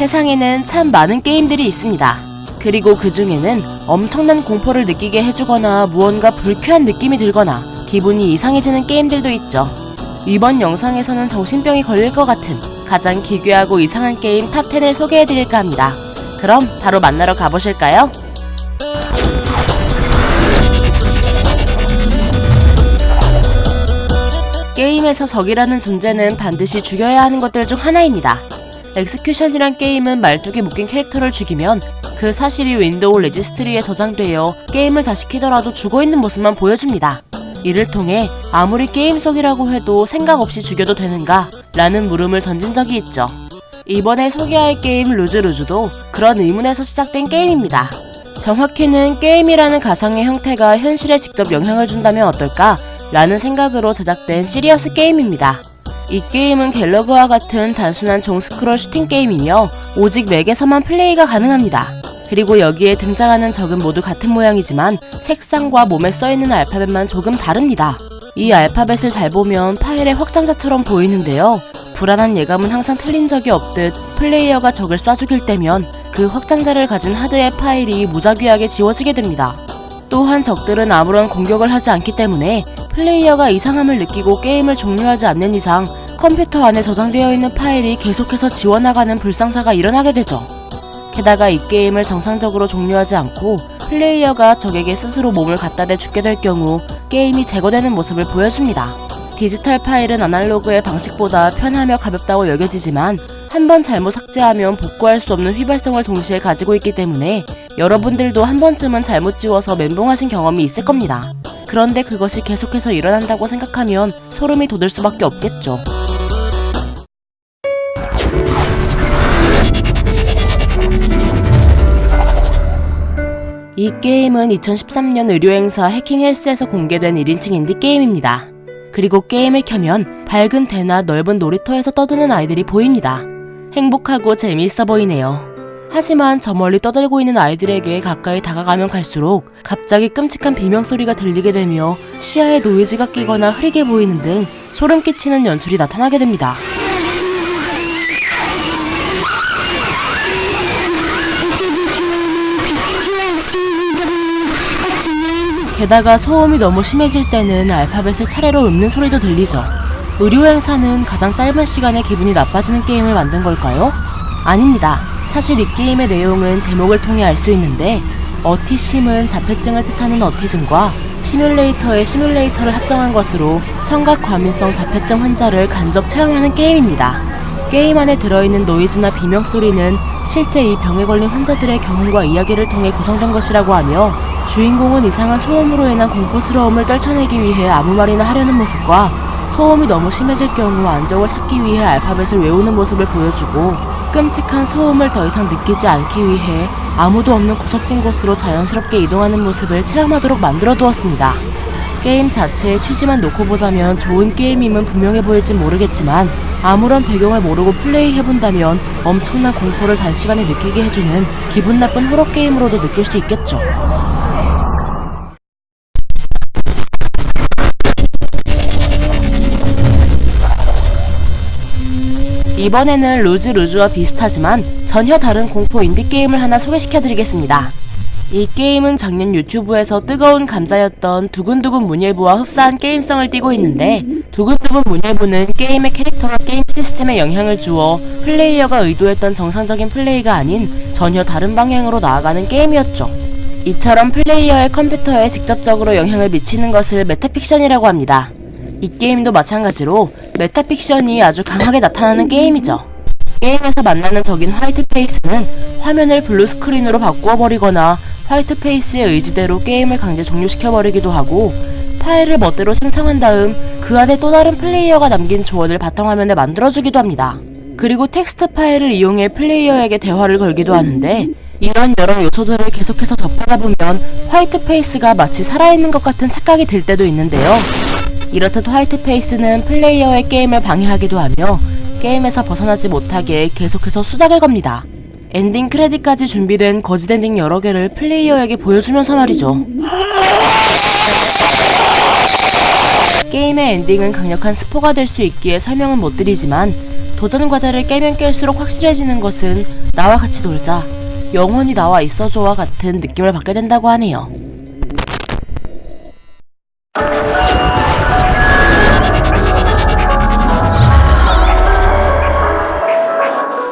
세상에는 참 많은 게임들이 있습니다. 그리고 그 중에는 엄청난 공포를 느끼게 해주거나 무언가 불쾌한 느낌이 들거나 기분이 이상해지는 게임들도 있죠. 이번 영상에서는 정신병이 걸릴 것 같은 가장 기괴하고 이상한 게임 탑10을 소개해드릴까 합니다. 그럼 바로 만나러 가보실까요? 게임에서 적이라는 존재는 반드시 죽여야 하는 것들 중 하나입니다. Execution이란 게임은 말뚝에 묶인 캐릭터를 죽이면 그 사실이 윈도우 레지스트리에 저장되어 게임을 다시 키더라도 죽어있는 모습만 보여줍니다. 이를 통해 아무리 게임 속이라고 해도 생각 없이 죽여도 되는가? 라는 물음을 던진 적이 있죠. 이번에 소개할 게임 Lose Lose도 그런 의문에서 시작된 게임입니다. 정확히는 게임이라는 가상의 형태가 현실에 직접 영향을 준다면 어떨까? 라는 생각으로 제작된 serious 게임입니다. 이 게임은 갤러그와 같은 단순한 종스크롤 슈팅 게임이며 오직 맥에서만 플레이가 가능합니다. 그리고 여기에 등장하는 적은 모두 같은 모양이지만 색상과 몸에 써있는 알파벳만 조금 다릅니다. 이 알파벳을 잘 보면 파일의 확장자처럼 보이는데요. 불안한 예감은 항상 틀린 적이 없듯 플레이어가 적을 쏴 죽일 때면 그 확장자를 가진 하드의 파일이 무작위하게 지워지게 됩니다. 또한 적들은 아무런 공격을 하지 않기 때문에 플레이어가 이상함을 느끼고 게임을 종료하지 않는 이상 컴퓨터 안에 저장되어 있는 파일이 계속해서 지워나가는 불상사가 일어나게 되죠. 게다가 이 게임을 정상적으로 종료하지 않고 플레이어가 적에게 스스로 몸을 갖다 대 죽게 될 경우 게임이 제거되는 모습을 보여줍니다. 디지털 파일은 아날로그의 방식보다 편하며 가볍다고 여겨지지만 한 번 잘못 삭제하면 복구할 수 없는 휘발성을 동시에 가지고 있기 때문에 여러분들도 한 번쯤은 잘못 지워서 멘붕하신 경험이 있을 겁니다. 그런데 그것이 계속해서 일어난다고 생각하면 소름이 돋을 수밖에 없겠죠. 이 게임은 2013년 의료행사 해킹헬스에서 공개된 1인칭 인디게임입니다. 그리고 게임을 켜면 밝은 대나 넓은 놀이터에서 떠드는 아이들이 보입니다. 행복하고 재미있어 보이네요. 하지만 저 멀리 떠들고 있는 아이들에게 가까이 다가가면 갈수록 갑자기 끔찍한 비명소리가 들리게 되며 시야에 노이즈가 끼거나 흐리게 보이는 등 소름 끼치는 연출이 나타나게 됩니다. 게다가 소음이 너무 심해질 때는 알파벳을 차례로 읊는 소리도 들리죠. 의료 행사는 가장 짧은 시간에 기분이 나빠지는 게임을 만든 걸까요? 아닙니다. 사실 이 게임의 내용은 제목을 통해 알 수 있는데 어티심은 자폐증을 뜻하는 어티즘과 시뮬레이터의 시뮬레이터를 합성한 것으로 청각 과민성 자폐증 환자를 간접 체험하는 게임입니다. 게임 안에 들어있는 노이즈나 비명소리는 실제 이 병에 걸린 환자들의 경험과 이야기를 통해 구성된 것이라고 하며 주인공은 이상한 소음으로 인한 공포스러움을 떨쳐내기 위해 아무 말이나 하려는 모습과 소음이 너무 심해질 경우 안정을 찾기 위해 알파벳을 외우는 모습을 보여주고 끔찍한 소음을 더 이상 느끼지 않기 위해 아무도 없는 구석진 곳으로 자연스럽게 이동하는 모습을 체험하도록 만들어 두었습니다. 게임 자체의 취지만 놓고 보자면 좋은 게임임은 분명해 보일진 모르겠지만 아무런 배경을 모르고 플레이해본다면 엄청난 공포를 단시간에 느끼게 해주는 기분 나쁜 호러 게임으로도 느낄 수 있겠죠. 이번에는 Lose Lose와 비슷하지만 전혀 다른 공포 인디게임을 하나 소개시켜드리겠습니다. 이 게임은 작년 유튜브에서 뜨거운 감자였던 두근두근 문예부와 흡사한 게임성을 띠고 있는데 두근두근 문예부는 게임의 캐릭터가 게임 시스템에 영향을 주어 플레이어가 의도했던 정상적인 플레이가 아닌 전혀 다른 방향으로 나아가는 게임이었죠. 이처럼 플레이어의 컴퓨터에 직접적으로 영향을 미치는 것을 metafiction이라고 합니다. 이 게임도 마찬가지로 metafiction이 아주 강하게 나타나는 게임이죠. 게임에서 만나는 적인 White Face는 화면을 블루 스크린으로 바꾸어 버리거나 White Face의 의지대로 게임을 강제 종료시켜 버리기도 하고 파일을 멋대로 생성한 다음 그 안에 또 다른 플레이어가 남긴 조언을 바탕화면에 만들어주기도 합니다. 그리고 텍스트 파일을 이용해 플레이어에게 대화를 걸기도 하는데 이런 여러 요소들을 계속해서 접하다 보면 White Face가 마치 살아있는 것 같은 착각이 들 때도 있는데요. 이렇듯 White Face는 플레이어의 게임을 방해하기도 하며 게임에서 벗어나지 못하게 계속해서 수작을 겁니다. 엔딩 크레딧까지 준비된 거짓 엔딩 여러 개를 플레이어에게 보여주면서 말이죠. 게임의 엔딩은 강력한 스포가 될 수 있기에 설명은 못 드리지만 도전 과제를 깨면 깰수록 확실해지는 것은 나와 같이 놀자, 영원히 나와 있어줘와 같은 느낌을 받게 된다고 하네요.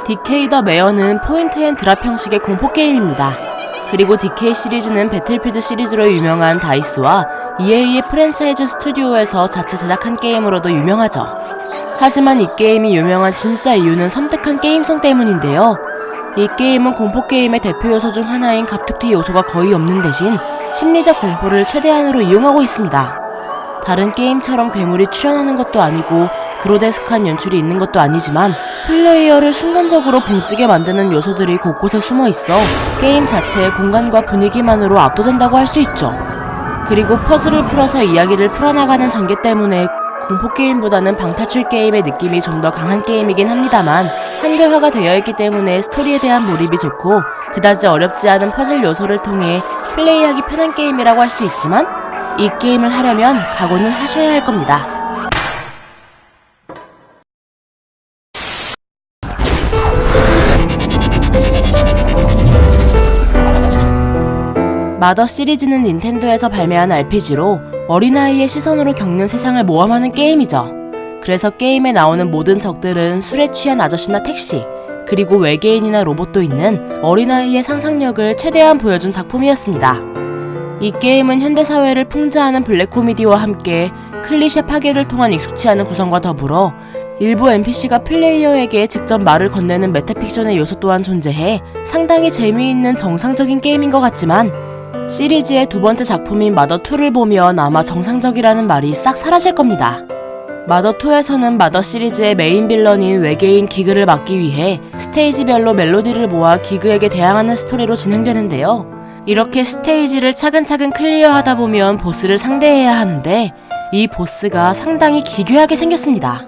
DK 더 메어는 point and drop 형식의 공포 게임입니다. 그리고 DK 시리즈는 배틀필드 시리즈로 유명한 DICE와 EA의 프랜차이즈 스튜디오에서 자체 제작한 게임으로도 유명하죠. 하지만 이 게임이 유명한 진짜 이유는 섬뜩한 게임성 때문인데요. 이 게임은 공포 게임의 대표 요소 중 하나인 갑툭튀 요소가 거의 없는 대신 심리적 공포를 최대한으로 이용하고 있습니다. 다른 게임처럼 괴물이 출현하는 것도 아니고 그로테스크한 연출이 있는 것도 아니지만 플레이어를 순간적으로 벙찌게 만드는 요소들이 곳곳에 숨어 있어 게임 자체의 공간과 분위기만으로 압도된다고 할 수 있죠. 그리고 퍼즐을 풀어서 이야기를 풀어나가는 전개 때문에 공포 게임보다는 방탈출 게임의 느낌이 좀 더 강한 게임이긴 합니다만 한글화가 되어 있기 때문에 스토리에 대한 몰입이 좋고 그다지 어렵지 않은 퍼즐 요소를 통해 플레이하기 편한 게임이라고 할 수 있지만 이 게임을 하려면 각오는 하셔야 할 겁니다. 마더 시리즈는 닌텐도에서 발매한 RPG로 어린아이의 시선으로 겪는 세상을 모험하는 게임이죠. 그래서 게임에 나오는 모든 적들은 술에 취한 아저씨나 택시, 그리고 외계인이나 로봇도 있는 어린아이의 상상력을 최대한 보여준 작품이었습니다. 이 게임은 현대사회를 풍자하는 블랙 코미디와 함께 클리셰 파괴를 통한 익숙치 않은 구성과 더불어 일부 NPC가 플레이어에게 직접 말을 건네는 metafiction의 요소 또한 존재해 상당히 재미있는 정상적인 게임인 것 같지만 시리즈의 두 번째 작품인 마더2를 보면 아마 정상적이라는 말이 싹 사라질 겁니다. 마더2에서는 마더 시리즈의 main villain인 외계인 기그를 막기 위해 스테이지별로 멜로디를 모아 기그에게 대항하는 스토리로 진행되는데요. 이렇게 스테이지를 차근차근 clear하다 보면 보스를 상대해야 하는데 이 보스가 상당히 기괴하게 생겼습니다.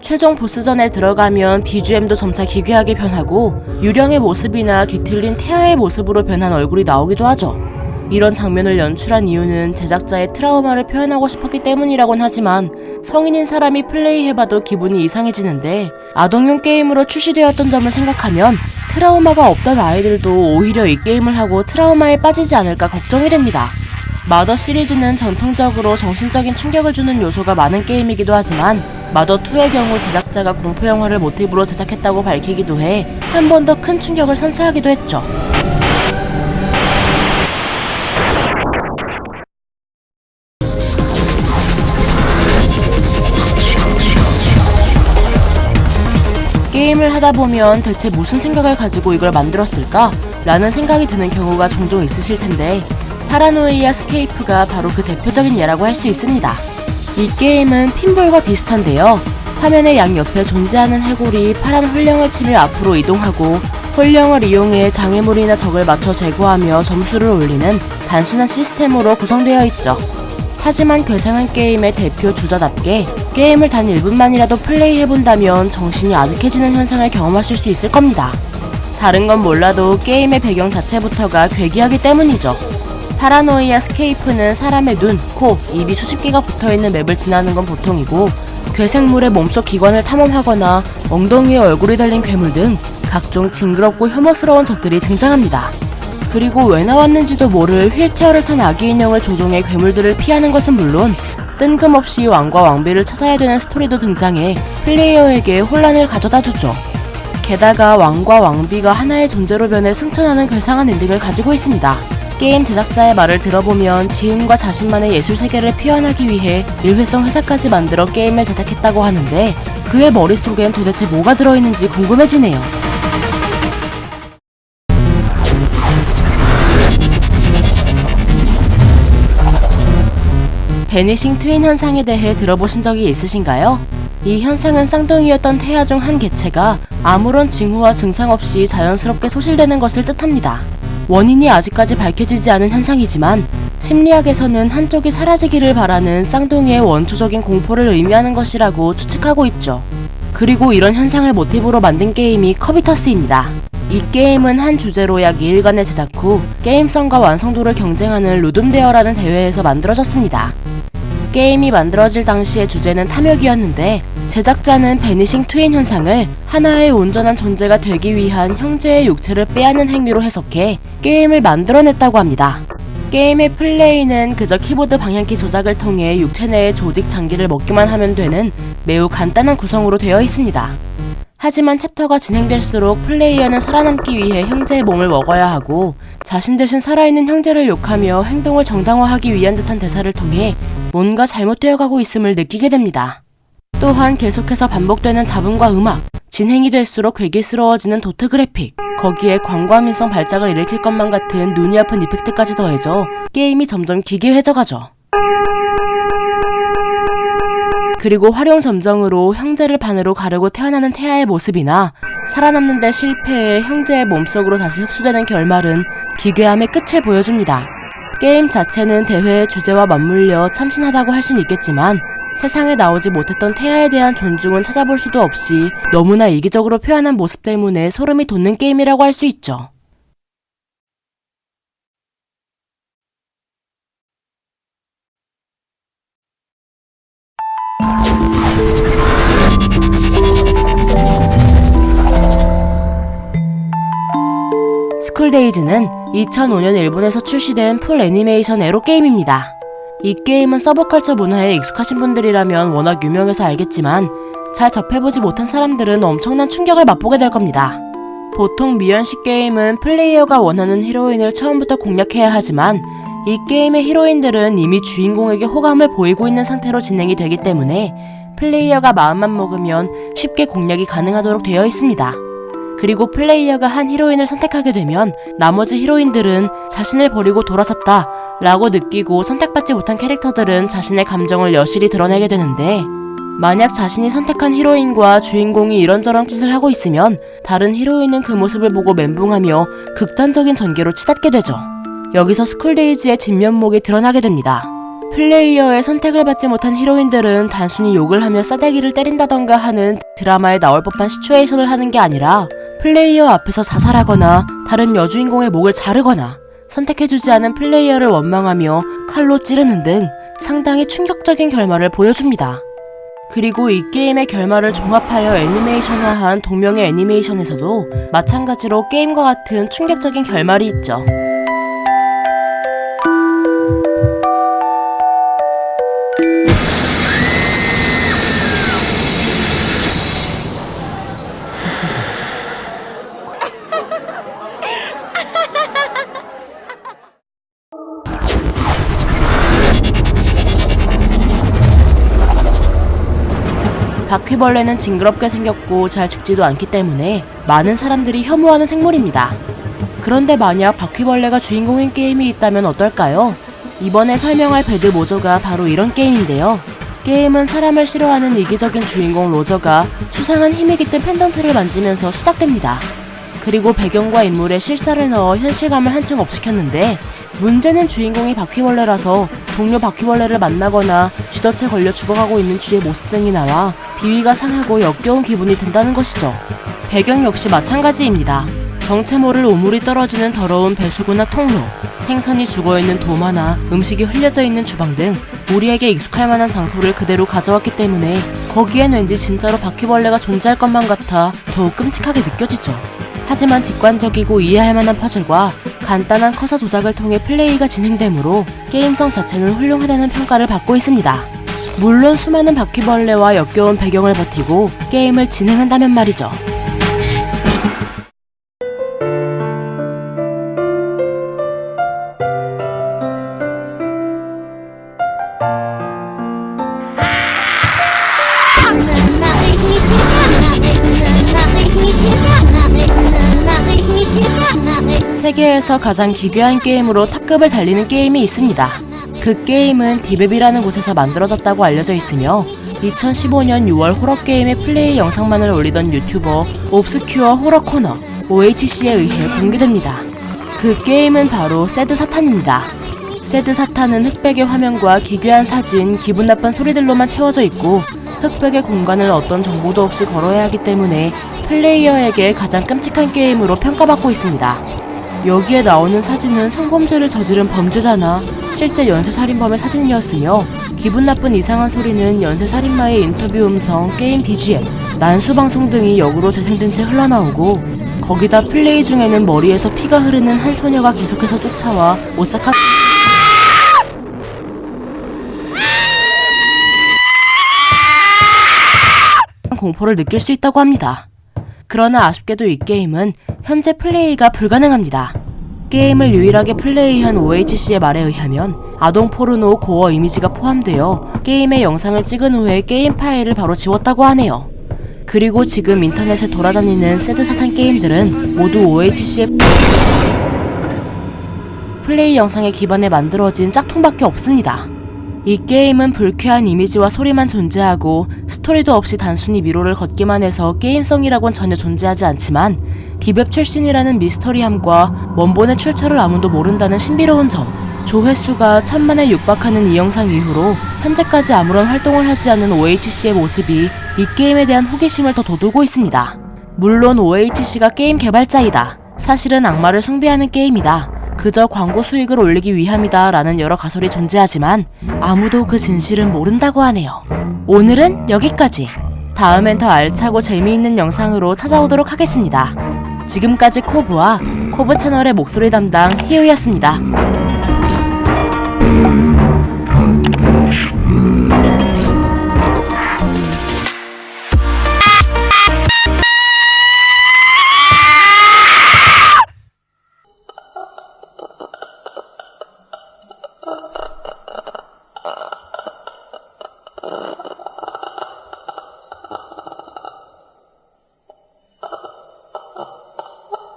최종 보스전에 들어가면 BGM도 점차 기괴하게 변하고 유령의 모습이나 뒤틀린 태아의 모습으로 변한 얼굴이 나오기도 하죠. 이런 장면을 연출한 이유는 제작자의 트라우마를 표현하고 싶었기 때문이라곤 하지만 성인인 사람이 플레이해봐도 기분이 이상해지는데 아동용 게임으로 출시되었던 점을 생각하면 트라우마가 없던 아이들도 오히려 이 게임을 하고 트라우마에 빠지지 않을까 걱정이 됩니다. 마더 시리즈는 전통적으로 정신적인 충격을 주는 요소가 많은 게임이기도 하지만 마더2의 경우 제작자가 공포영화를 모티브로 제작했다고 밝히기도 해 한 번 더 큰 충격을 선사하기도 했죠. 게임을 하다 보면 대체 무슨 생각을 가지고 이걸 만들었을까? 라는 생각이 드는 경우가 종종 있으실 텐데 파라노이아 스케이프가 바로 그 대표적인 예라고 할 수 있습니다. 이 게임은 핀볼과 비슷한데요. 화면의 양옆에 존재하는 해골이 파란 홀령을 치며 앞으로 이동하고 홀령을 이용해 장애물이나 적을 맞춰 제거하며 점수를 올리는 단순한 시스템으로 구성되어 있죠. 하지만 괴상한 게임의 대표 주자답게 게임을 단 1분만이라도 플레이해본다면 정신이 아득해지는 현상을 경험하실 수 있을 겁니다. 다른 건 몰라도 게임의 배경 자체부터가 괴기하기 때문이죠. 파라노이아 스케이프는 사람의 눈, 코, 입이 수십 개가 붙어있는 map을 지나는 건 보통이고 괴생물의 몸속 기관을 탐험하거나 엉덩이에 얼굴이 달린 괴물 등 각종 징그럽고 혐오스러운 적들이 등장합니다. 그리고 왜 나왔는지도 모를 휠체어를 탄 아기 인형을 조종해 괴물들을 피하는 것은 물론 뜬금없이 왕과 왕비를 찾아야 되는 스토리도 등장해 플레이어에게 혼란을 가져다 주죠. 게다가 왕과 왕비가 하나의 존재로 변해 승천하는 괴상한 엔딩을 가지고 있습니다. 게임 제작자의 말을 들어보면 지인과 자신만의 예술 세계를 표현하기 위해 일회성 회사까지 만들어 게임을 제작했다고 하는데 그의 머릿속엔 도대체 뭐가 들어있는지 궁금해지네요. 베니싱 트윈 현상에 대해 들어보신 적이 있으신가요? 이 현상은 쌍둥이였던 태아 중 한 개체가 아무런 징후와 증상 없이 자연스럽게 소실되는 것을 뜻합니다. 원인이 아직까지 밝혀지지 않은 현상이지만 심리학에서는 한쪽이 사라지기를 바라는 쌍둥이의 원초적인 공포를 의미하는 것이라고 추측하고 있죠. 그리고 이런 현상을 모티브로 만든 게임이 커비터스입니다. 이 게임은 한 주제로 약 2일간의 제작 후 게임성과 완성도를 경쟁하는 루둠데어라는 대회에서 만들어졌습니다. 게임이 만들어질 당시의 주제는 탐욕이었는데 제작자는 베니싱 트윈 현상을 하나의 온전한 존재가 되기 위한 형제의 육체를 빼앗는 행위로 해석해 게임을 만들어냈다고 합니다. 게임의 플레이는 그저 키보드 방향키 조작을 통해 육체 내의 조직 장기를 먹기만 하면 되는 매우 간단한 구성으로 되어 있습니다. 하지만 챕터가 진행될수록 플레이어는 살아남기 위해 형제의 몸을 먹어야 하고 자신 대신 살아있는 형제를 욕하며 행동을 정당화하기 위한 듯한 대사를 통해 뭔가 잘못되어 가고 있음을 느끼게 됩니다. 또한 계속해서 반복되는 잡음과 음악, 진행이 될수록 괴기스러워지는 도트 그래픽, 거기에 광과민성 발작을 일으킬 것만 같은 눈이 아픈 effect까지 더해져 게임이 점점 기괴해져 가죠. 그리고 활용 점정으로 형제를 반으로 가르고 태어나는 태아의 모습이나 살아남는 데 실패해 형제의 몸속으로 다시 흡수되는 결말은 기괴함의 끝을 보여줍니다. 게임 자체는 대회의 주제와 맞물려 참신하다고 할 수는 있겠지만 세상에 나오지 못했던 태아에 대한 존중은 찾아볼 수도 없이 너무나 이기적으로 표현한 모습 때문에 소름이 돋는 게임이라고 할 수 있죠. 스쿨데이즈는 2005년 일본에서 출시된 full 애니메이션 에로 게임입니다. 이 게임은 서브컬처 문화에 익숙하신 분들이라면 워낙 유명해서 알겠지만 잘 접해보지 못한 사람들은 엄청난 충격을 맛보게 될 겁니다. 보통 미연시 게임은 플레이어가 원하는 히로인을 처음부터 공략해야 하지만 이 게임의 히로인들은 이미 주인공에게 호감을 보이고 있는 상태로 진행이 되기 때문에 플레이어가 마음만 먹으면 쉽게 공략이 가능하도록 되어 있습니다. 그리고 플레이어가 한 히로인을 선택하게 되면 나머지 히로인들은 자신을 버리고 돌아섰다 라고 느끼고 선택받지 못한 캐릭터들은 자신의 감정을 여실히 드러내게 되는데 만약 자신이 선택한 히로인과 주인공이 이런저런 짓을 하고 있으면 다른 히로인은 그 모습을 보고 멘붕하며 극단적인 전개로 치닫게 되죠. 여기서 스쿨데이즈의 진면목이 드러나게 됩니다. 플레이어의 선택을 받지 못한 히로인들은 단순히 욕을 하며 싸대기를 때린다던가 하는 드라마에 나올 법한 situation을 하는 게 아니라 플레이어 앞에서 자살하거나 다른 여주인공의 목을 자르거나 선택해주지 않은 플레이어를 원망하며 칼로 찌르는 등 상당히 충격적인 결말을 보여줍니다. 그리고 이 게임의 결말을 종합하여 애니메이션화한 동명의 애니메이션에서도 마찬가지로 게임과 같은 충격적인 결말이 있죠. 바퀴벌레는 징그럽게 생겼고 잘 죽지도 않기 때문에 많은 사람들이 혐오하는 생물입니다. 그런데 만약 바퀴벌레가 주인공인 게임이 있다면 어떨까요? 이번에 설명할 배드 모조가 바로 이런 게임인데요. 게임은 사람을 싫어하는 이기적인 주인공 로저가 수상한 힘이 깃든 펜던트를 만지면서 시작됩니다. 그리고 배경과 인물에 실사를 넣어 현실감을 한층 업시켰는데 문제는 주인공이 바퀴벌레라서 동료 바퀴벌레를 만나거나 쥐덫에 걸려 죽어가고 있는 쥐의 모습 등이 나와 비위가 상하고 역겨운 기분이 든다는 것이죠. 배경 역시 마찬가지입니다. 정체 모를 오물이 떨어지는 더러운 배수구나 통로, 생선이 죽어있는 도마나 음식이 흘려져 있는 주방 등 우리에게 익숙할 만한 장소를 그대로 가져왔기 때문에 거기엔 왠지 진짜로 바퀴벌레가 존재할 것만 같아 더욱 끔찍하게 느껴지죠. 하지만 직관적이고 이해할 만한 퍼즐과 간단한 커서 조작을 통해 플레이가 진행되므로 게임성 자체는 훌륭하다는 평가를 받고 있습니다. 물론 수많은 바퀴벌레와 역겨운 배경을 버티고 게임을 진행한다면 말이죠. 세계에서 가장 기괴한 게임으로 top급을 달리는 게임이 있습니다. 그 게임은 deep web이라는 곳에서 만들어졌다고 알려져 있으며 2015년 6월 호러 게임의 플레이 영상만을 올리던 유튜버 옵스큐어 호러 코너 OHC에 의해 공개됩니다. 그 게임은 바로 새드 사탄입니다. 새드 사탄은 흑백의 화면과 기괴한 사진, 기분 나쁜 소리들로만 채워져 있고 흑백의 공간을 어떤 정보도 없이 걸어야 하기 때문에 플레이어에게 가장 끔찍한 게임으로 평가받고 있습니다. 여기에 나오는 사진은 성범죄를 저지른 범죄자나 실제 연쇄살인범의 사진이었으며 기분 나쁜 이상한 소리는 연쇄살인마의 인터뷰 음성, 게임 BGM, 난수 방송 등이 역으로 재생된 채 흘러나오고 거기다 플레이 중에는 머리에서 피가 흐르는 한 소녀가 계속해서 쫓아와 오사카 공포를 느낄 수 있다고 합니다. 그러나 아쉽게도 이 게임은 현재 플레이가 불가능합니다. 게임을 유일하게 플레이한 OHC의 말에 의하면 아동 포르노 고어 이미지가 포함되어 게임의 영상을 찍은 후에 게임 파일을 바로 지웠다고 하네요. 그리고 지금 인터넷에 돌아다니는 새드사탄 게임들은 모두 OHC의 플레이 영상에 기반해 만들어진 짝퉁밖에 없습니다. 이 게임은 불쾌한 이미지와 소리만 존재하고 스토리도 없이 단순히 미로를 걷기만 해서 게임성이라곤 전혀 존재하지 않지만 deep web 출신이라는 미스터리함과 원본의 출처를 아무도 모른다는 신비로운 점 조회수가 천만에 육박하는 이 영상 이후로 현재까지 아무런 활동을 하지 않은 OHC의 모습이 이 게임에 대한 호기심을 더 돋우고 있습니다. 물론 OHC가 게임 개발자이다. 사실은 악마를 숭배하는 게임이다. 그저 광고 수익을 올리기 위함이다 라는 여러 가설이 존재하지만 아무도 그 진실은 모른다고 하네요. 오늘은 여기까지. 다음엔 더 알차고 재미있는 영상으로 찾아오도록 하겠습니다. 지금까지 코브와 코브 채널의 목소리 담당 희우였습니다.